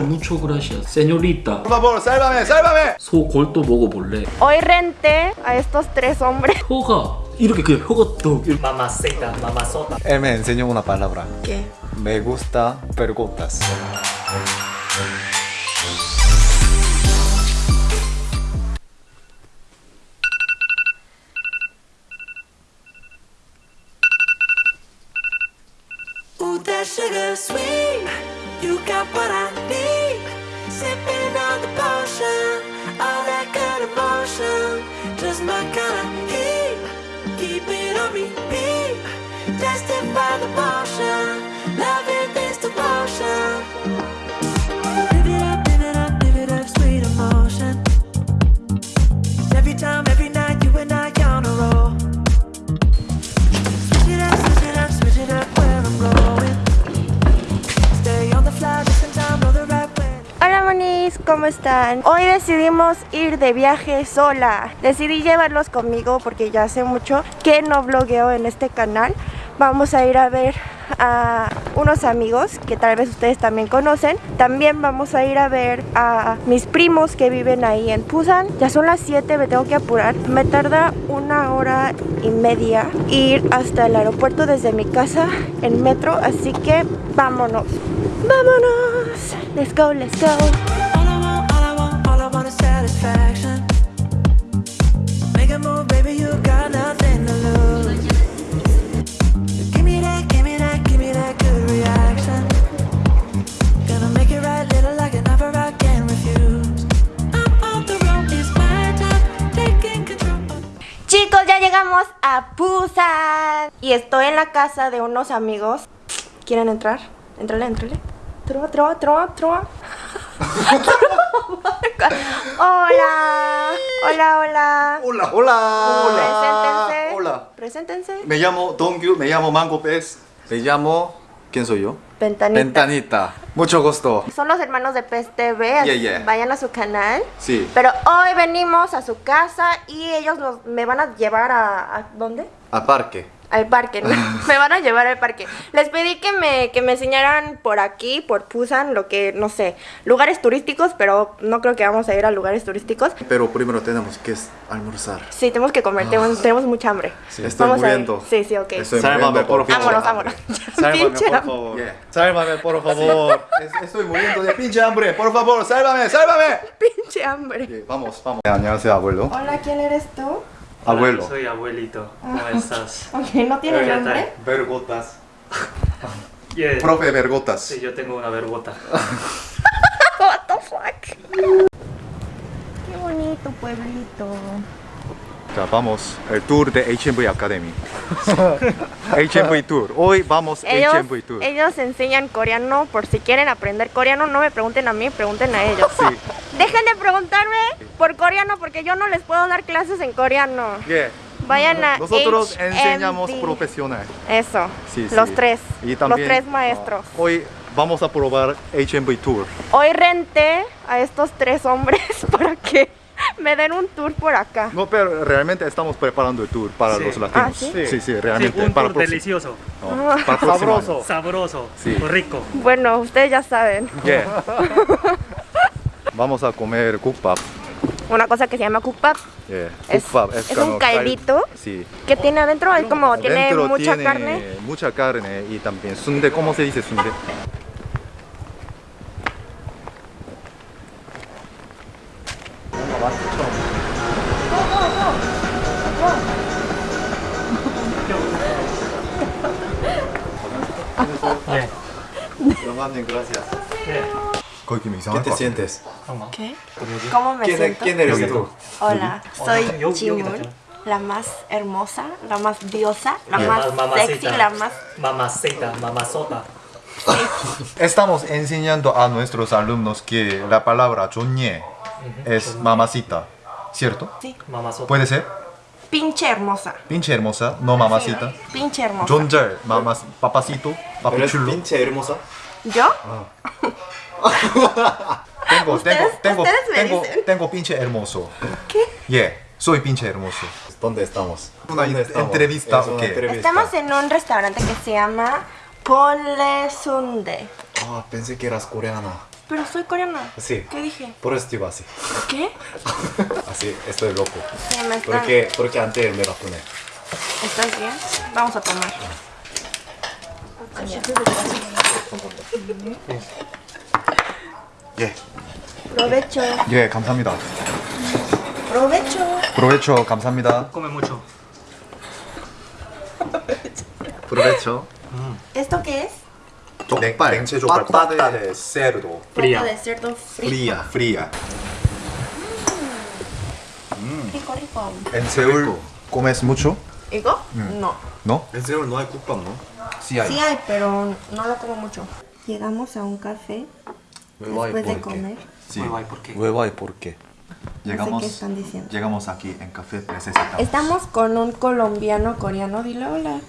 Mucho gracias, señorita. Por favor, sálvame, sálvame. 소골도 먹어볼래? Hoy renté a estos tres hombres. 혀가 이렇게 그냥 혀가 또 이렇게 Mamacita, mamazota. Él me enseñó una palabra. ¿Qué? Me gusta vergotas. Ooh, that sugar sweet. You got what I need. Sipping on the potion. All that good emotion. Just my kind of heat. Keep it on repeat. Testify the motion. Loving this devotion. ¿Cómo están? Hoy decidimos ir de viaje sola. Decidí llevarlos conmigo porque ya hace mucho que no blogueo en este canal. Vamos a ir a ver a unos amigos que tal vez ustedes también conocen. También vamos a ir a ver a mis primos que viven ahí en Busan. Ya son las 7, me tengo que apurar. Me tarda una hora y media ir hasta el aeropuerto desde mi casa en metro, así que vámonos. Vámonos. Let's go, let's go. Chicos, ya llegamos a Busan. Y estoy en la casa de unos amigos. ¿Quieren entrar? Entrale, entrale. Trova, trova, trova, trova. hola. Hola, hola. Hola, hola. Preséntense. Hola. Preséntense. Me llamo Dongyu, me llamo Mango Pez. Me llamo. ¿Quién soy yo? Ventanita. Ventanita. Mucho gusto. Son los hermanos de Pez TV. Yeah, yeah. Vayan a su canal. Sí. Pero hoy venimos a su casa y ellos nos, me van a llevar a, a ¿dónde? A parque al parque, ¿no? Ah. me van a llevar al parque. Les pedí que me, que me enseñaran por aquí, por Pusan, lo que, no sé, lugares turísticos, pero no creo que vamos a ir a lugares turísticos. Pero primero tenemos que almorzar. Sí, tenemos que comer, tenemos, ah. tenemos mucha hambre. Sí, estoy vamos muriendo. A sí, sí, ok. Estoy Sálvame, por favor. Vámonos, vámonos. Sálvame, por favor. Yeah. Sálvame, por favor. Sí. estoy muriendo de pinche hambre, por favor, sálvame, sálvame. Pinche hambre. Yeah, vamos, vamos. Hola, ¿quién eres tú? Abuelo. Soy abuelito. ¿Cómo estás? Ok, ¿no tiene nombre? Vergotas. Yeah. Profe Vergotas. Sí, yo tengo una vergota. What the fuck? Qué bonito pueblito. 자, vamos. El tour de HMV Academy. HMV Tour. Hoy vamos Ellos, HMV Tour. ellos enseñan coreano por si quieren aprender coreano. No me pregunten a mí, pregunten a ellos. Sí. Dejen de preguntarme por coreano porque yo no les puedo dar clases en coreano. Yeah. Vayan a Nosotros HMV. enseñamos profesional. Eso, Sí, los sí. tres, Y también, los tres maestros. ah, hoy vamos a probar HMV Tour. Hoy renté a estos tres hombres para que me den un tour por acá. No, pero realmente estamos preparando el tour para Sí. los latinos. Ah, ¿sí? sí, sí, Sí, realmente. un para tour delicioso, no, para próximo Sabroso. sabroso, Sí. rico. Bueno, ustedes ya saben. Yeah. Vamos a comer kukbap. Una cosa que se llama kukbap, Yeah. Es- un cal- caldito. Sí. que tiene adentro, es como tiene mucha tiene carne. Mucha carne y también sunde. ¿Cómo se dice sunde? 네. 영감님, gracias. 네. 거기 좀 이상할 것 같은데. 잠깐만. ¿Qué? ¿Cómo me siento? eres tú? Hola, soy Ah, yo- yo Jimun, quítate. la más hermosa, la más diosa, la Yeah. más Ma- mamacita. sexy, la más... Mamacita, mamazota. Estamos enseñando a nuestros alumnos que la palabra es mamacita, ¿cierto? Sí. Mamazota. ¿Puede ser? Pinche hermosa. Pinche hermosa, no mamacita. Pinche hermosa. John Jer, mamas, papacito, papichulo. pinche hermosa? ¿Yo? Ah. Tengo, tengo, tengo, tengo, pinche hermoso. ¿Qué? Yeah, soy pinche hermoso. ¿Dónde estamos? Una entrevista, Estamos en un restaurante que se llama Pole Sunde. Ah, pensé que eras coreana. Pero soy coreana. Sí. ¿Qué dije? Por eso digo así. ¿Qué? Así, estoy loco. Se me está... Porque, porque antes me vacuné. ¿Estás bien? Vamos a tomar. 예. Provecho. 예, 감사합니다. Provecho. 프로베초 감사합니다. Come mucho. 프로베초. ¿Esto qué es? 족발. 냉채 족발. 빠따 de cerdo. Fría. Pata de cerdo frito. Fría. Fría. Rico, rico. En Seúl comes mucho? ¿Igo? No. ¿No? En Seúl no hay 국밥, ¿no? Sí hay. Sí hay, pero no lo como mucho. Llegamos a un café después de comer. Sí. Guay, ¿por qué? Hueva y por qué. Llegamos, qué están diciendo. llegamos aquí en Café Necesitamos. Estamos con un colombiano coreano. Dile hola.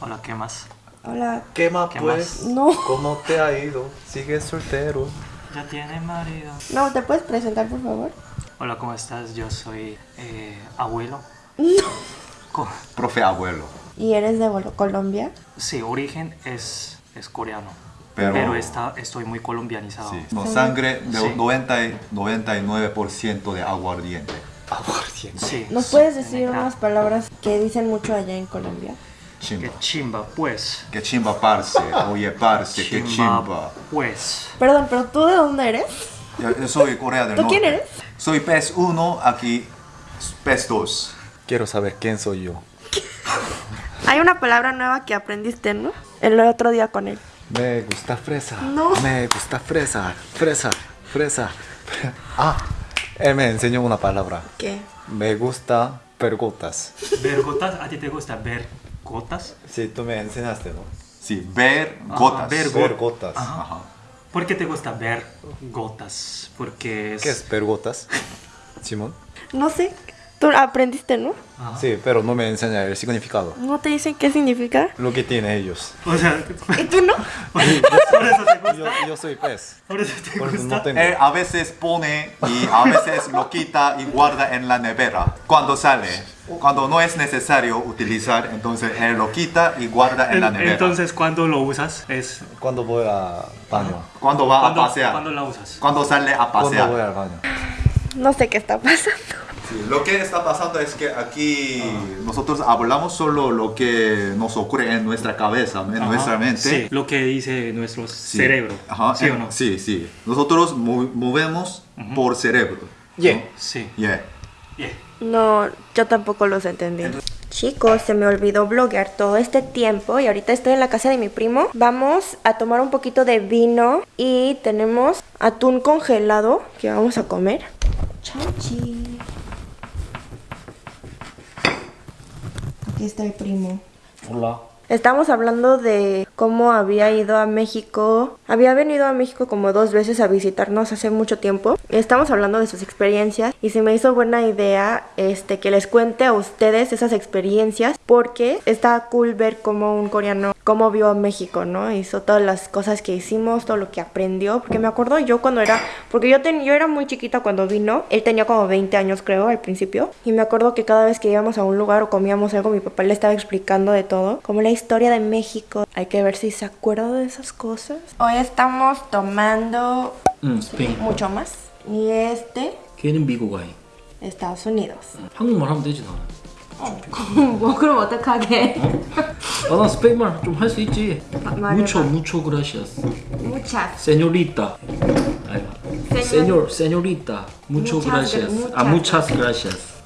Hola, ¿qué más? Hola. ¿Qué más ¿Qué pues? No. ¿Cómo te ha ido? ¿Sigues soltero? Ya tiene marido. No, ¿te puedes presentar, por favor? Hola, ¿cómo estás? Yo soy eh, abuelo. Co- Profe abuelo. ¿Y eres de Colombia? Sí, origen es, es coreano. Pero- Pero, está, estoy muy colombianizado. Sí. No, sangre de Sí. 90 y 99% de aguardiente. Aguardiente. Sí. ¿Nos puedes decir unas palabras que dicen mucho allá en Colombia? Chimba. Que chimba, pues. Que chimba parce. Oye parce, que chimba. pues. Perdón, pero ¿tú de dónde eres? Yo, yo soy Corea del ¿Tú Norte. quién eres? Soy PES 1, aquí PES 2. Quiero saber quién soy yo. Hay una palabra nueva que aprendiste, ¿no? El otro día con él. Me gusta fresa. No. Me gusta fresa. Fresa. Fresa. Ah, él me enseñó una palabra. ¿Qué? Me gusta pergotas. ¿Ver gotas? ¿A ti te gusta ver gotas? Sí, tú me enseñaste, ¿no? Sí, ver Ajá, gotas. ver Ver go- gotas. Ajá. ¿Por qué te gusta ver gotas? Porque es... ¿Qué es pergotas? Simón. No sé. Tú aprendiste, ¿no? Ajá. Sí, pero no me enseña el significado. ¿No te dicen qué significa? Lo que tienen ellos. O sea, ¿Y tú no? por eso te gusta. Yo, yo soy pez. Por eso te Por eso gusta. no tengo. Él a veces pone y a veces lo quita y guarda en la nevera. Cuando sale, cuando no es necesario utilizar, entonces él lo quita y guarda en la nevera. Entonces, cuando lo usas? Es... Cuando voy a baño. cuando va ¿Cuándo, a pasear, ¿Cuándo la usas? cuando sale a Cuando pasear. voy al baño. No sé qué está pasando. Sí, Lo que está pasando es que aquí nosotros hablamos solo lo que nos ocurre en nuestra cabeza, en Ajá. nuestra mente. Sí, lo que dice nuestro Sí. cerebro. Ajá, ¿Sí eh, o no? Sí, sí. Nosotros mo- movemos por cerebro. Yeah. Sí. Yeah. Yeah. No, yo tampoco los entendí. Chicos, se me olvidó bloguear todo este tiempo y ahorita estoy en la casa de mi primo. Vamos a tomar un poquito de vino y tenemos atún congelado que vamos a comer. Chachi. Aquí está el primo. Hola. Estamos hablando de cómo había ido a México. Había venido a México como dos veces a visitarnos hace mucho tiempo. Estamos hablando de sus experiencias y se me hizo buena idea este que les cuente a ustedes esas experiencias porque está cool ver cómo un coreano cómo vio México, ¿no? Hizo todas las cosas que hicimos, todo lo que aprendió, porque me acuerdo yo cuando era, porque yo ten- yo era muy chiquita cuando vino, él tenía como 20 años creo al principio y me acuerdo que cada vez que íbamos a un lugar o comíamos algo mi papá le estaba explicando de todo, como la historia de México. Hay que ver si se acuerda de esas cosas. Hoy estamos tomando 응, 스페인. mucho más y este 걔는 미국 아이. Estados Unidos. 한국말 하면 되지 나는. 뭐 그럼 어떡하게? 아, 난 스페인말 좀 할 수 있지. 무초 무초 그라시아스. Muchas. 세뇨리타. 아이고. 세뇨 세뇨리타. 무초 Muchas 그라시아스. 아 무차스 그라시아스.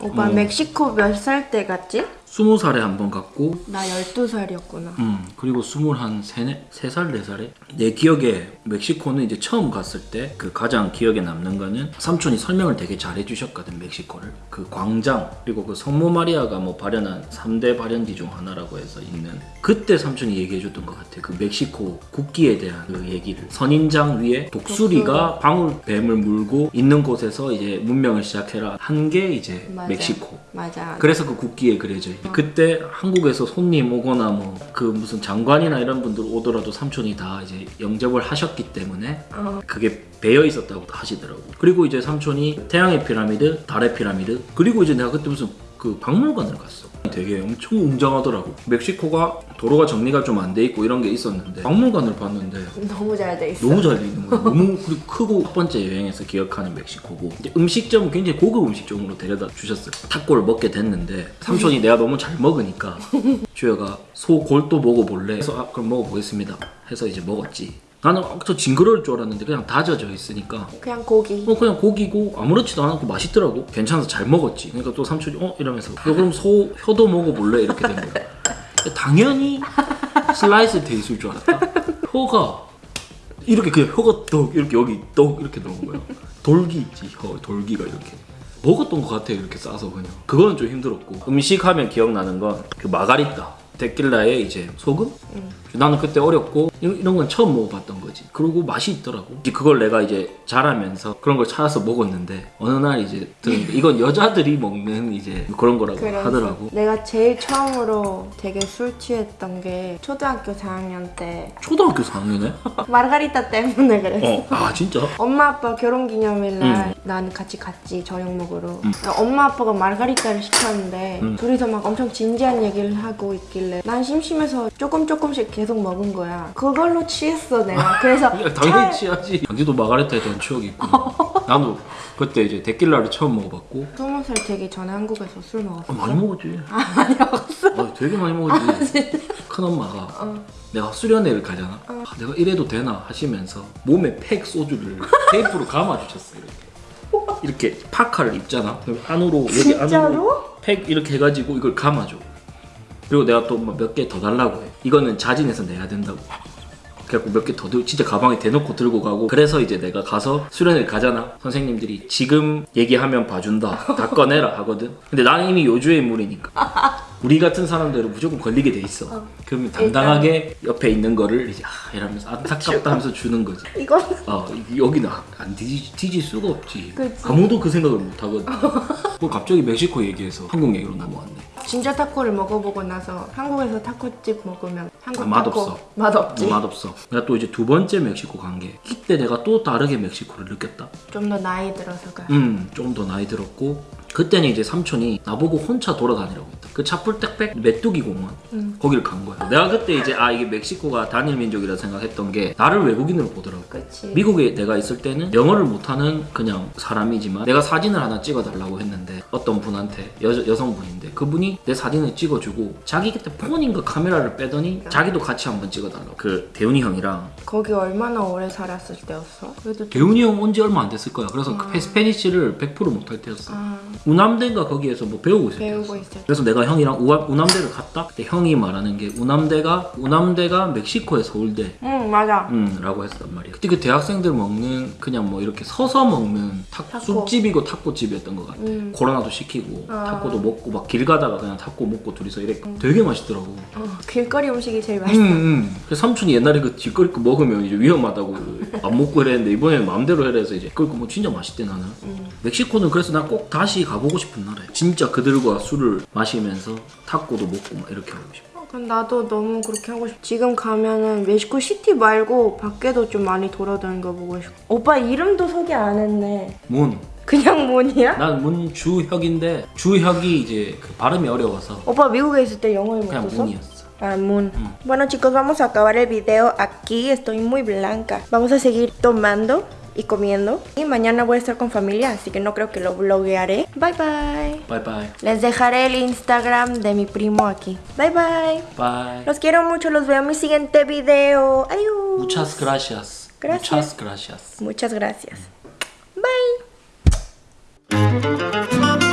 오빠 멕시코 몇 살 때 갔지? 스무 살에 한 번 갔고 나 12살이었구나. 음, 그리고 스물 한 세네, 세 살, 네 살에? 내 기억에 멕시코는 이제 처음 갔을 때 그 가장 기억에 남는 거는 삼촌이 설명을 되게 잘 해주셨거든 멕시코를. 그 광장 그리고 그 성모 마리아가 뭐 발현한 3대 발현지 중 하나라고 해서 있는 그때 삼촌이 얘기해 줬던 것 같아. 그 멕시코 국기에 대한 그 얘기를. 선인장 위에 독수리가 방울 뱀을 물고 있는 곳에서 이제 문명을 시작해라. 한 게 이제 맞아. 멕시코. 맞아. 그래서 그 국기에 그려져 있 그때 한국에서 손님 오거나 뭐 그 무슨 장관이나 이런 분들 오더라도 삼촌이 다 이제 영접을 하셨기 때문에 어. 그게 배어 있었다고 하시더라고. 그리고 이제 삼촌이 태양의 피라미드, 달의 피라미드, 그리고 이제 내가 그때 무슨 그 그 박물관을 갔어. 되게 엄청 웅장하더라고. 멕시코가 도로가 정리가 좀 안 돼 있고 이런 게 있었는데 박물관을 봤는데 너무 잘 돼 있어. 너무 잘 돼 있는 거야. 너무 크고 첫 번째 여행에서 기억하는 멕시코고 음식점은 굉장히 고급 음식점으로 데려다 주셨어요. 타코를 먹게 됐는데 삼촌이 내가 너무 잘 먹으니까 주여가 소 골도 먹어볼래? 해서 아, 그럼 먹어보겠습니다. 해서 이제 먹었지. 나는 저 징그러울 줄 알았는데 그냥 다져져 있으니까. 그냥 고기. 어 그냥 고기고 아무렇지도 않고 맛있더라고. 괜찮아서 잘 먹었지. 그러니까 또 삼촌이 어? 이러면서. 야, 그럼 소 혀도 먹어볼래? 이렇게 된 거야. 당연히 슬라이스 돼 있을 줄 알았다. 혀가. 이렇게 그냥 혀가 떡 이렇게 여기 떡 이렇게 들어온 거야. 돌기 있지 혀 돌기가 이렇게. 먹었던 것 같아 이렇게 싸서 그냥. 그거는 좀 힘들었고. 음식 하면 기억나는 건 그 마가리타 데킬라에 이제 소금? 나는 그때 어렸고 이- 이런 건 처음 먹어봤던 거지 그리고 맛이 있더라고 그걸 내가 이제 자라면서 그런 걸 찾아서 먹었는데 어느 날 이제 이건 여자들이 먹는 이제 그런 거라고 그래서 하더라고 내가 제일 처음으로 되게 술 취했던 게 초등학교 4학년 때 초등학교 4학년에? 마르가리타 때문에 그랬어. 어, 아 진짜? 엄마 아빠 결혼기념일날 음. 나는 같이 갔지 저녁 먹으러 엄마 아빠가 마르가리타를 시켰는데 음. 둘이서 막 엄청 진지한 얘기를 하고 있길래 난 심심해서 조금 조금씩 계속 먹은 거야 그걸로 취했어 내가 그래서 야, 당연히 차- 취하지 당신도 마가레타에 대한 추억이 있고 나도 그때 이제 데킬라를 처음 먹어봤고 스무 살 되기 전에 한국에서 술 먹었어 아, 많이 먹었지. 많이 먹었어? 아, 되게 많이 먹었지. 큰 엄마가 내가 수련회를 가잖아. 아, 내가 이래도 되나 하시면서 몸에 팩 소주를 테이프로 감아주셨어 이렇게. 이렇게 파카를 입잖아. 그럼 안으로 여기? 안으로 팩 이렇게 해가지고 이걸 감아줘. 그리고 내가 또 몇 개 더 달라고 해. 이거는 자진해서 내야 된다고. 그래갖고 몇 개 더 진짜 가방에 대놓고 들고 가고 그래서 이제 내가 가서 수련회를 가잖아. 선생님들이 지금 얘기하면 봐준다. 다 꺼내라 하거든. 근데 나는 이미 요주의 인물이니까. 우리 같은 사람들은 무조건 걸리게 돼 있어. 그러면 당당하게 옆에 있는 거를 이제 아 이러면서 안타깝다 하면서 주는 거지. 이건 아 여기는 안 뒤지, 뒤질 수가 없지. 그치. 아무도 그 생각을 못 하거든. 뭐 갑자기 멕시코 얘기해서 한국 얘기로 넘어왔네 진짜 타코를 먹어보고 나서 한국에서 타코집 먹으면 한국 아, 맛없어. 맛없지? 맛없어. 내가 또 이제 두 번째 멕시코 간 게 이때 내가 또 다르게 멕시코를 느꼈다. 좀 더 나이 들어서가. 음, 좀 더 나이 들었고 그때는 이제 삼촌이 나보고 혼자 돌아다니라고 했다. 그 차풀택백 메뚜기 공원? 거기를 간 거야. 내가 그때 이제 아 이게 멕시코가 단일 민족이라 생각했던 게 나를 외국인으로 보더라고. 그치. 미국에 내가 있을 때는 영어를 못하는 그냥 사람이지만 내가 사진을 하나 찍어달라고 했는데 어떤 분한테 여, 여성분인데 그분이 내 사진을 찍어주고 자기 그때 폰인가 카메라를 빼더니 자기도 같이 한번 찍어달라고. 그 대훈이 형이랑 거기 얼마나 오래 살았을 때였어? 대훈이 형 온 지 얼마 안 됐을 거야. 그래서 그 스페니쉬를 100% 못할 때였어. 아, 우남대인가 거기에서 뭐 배우고 있을 배우고 때. 그래서 내가 형이랑 우아, 우남대를 갔다 그때 형이 말하는 게 우남대가 우남대가 멕시코의 서울대 응 맞아 음, 라고 했단 말이야. 그때 그 대학생들 먹는 그냥 뭐 이렇게 서서 먹는 타, 타코. 숲집이고 타코집이었던 것 같아. 음. 코로나도 시키고 아. 타코도 먹고 막 길 가다가 그냥 타코 먹고 둘이서 이랬고 되게 맛있더라고. 어, 길거리 음식이 제일 음, 맛있어 음. 그래서 삼촌이 옛날에 그 뒷거리 거 먹으면 이제 위험하다고 안 먹고 이랬는데 이번에는 마음대로 해라 해서 이제 그거 뭐 진짜 맛있대 나는. 음. 멕시코는 그래서 난꼭 다시 가보고 싶은 나라야. 진짜 그들과 술을 마시면서 타코도 먹고 막 이렇게 하고 싶어. 어, 그럼 나도 너무 그렇게 하고 싶어 지금 가면은 멕시코 시티 말고 밖에도 좀 많이 돌아다니는 거 보고 싶어 오빠 이름도 소개 안 했네 문. 그냥 문이야? 난 문주혁인데 주혁이 이제 그 발음이 어려워서 오빠 미국에 있을 때 영어를 못 그냥 썼어? 문이었어. Ah, Moon. Bueno chicos, vamos a acabar el video aquí. Estoy muy blanca. Vamos a seguir tomando y comiendo. Y mañana voy a estar con familia, así que no creo que lo bloguearé. Bye, bye. Bye, bye. Les dejaré el Instagram de mi primo aquí. Bye, bye. Bye. Los quiero mucho, los veo en mi siguiente video. Adiós. Muchas gracias. Gracias. Muchas gracias. Muchas gracias. Bye.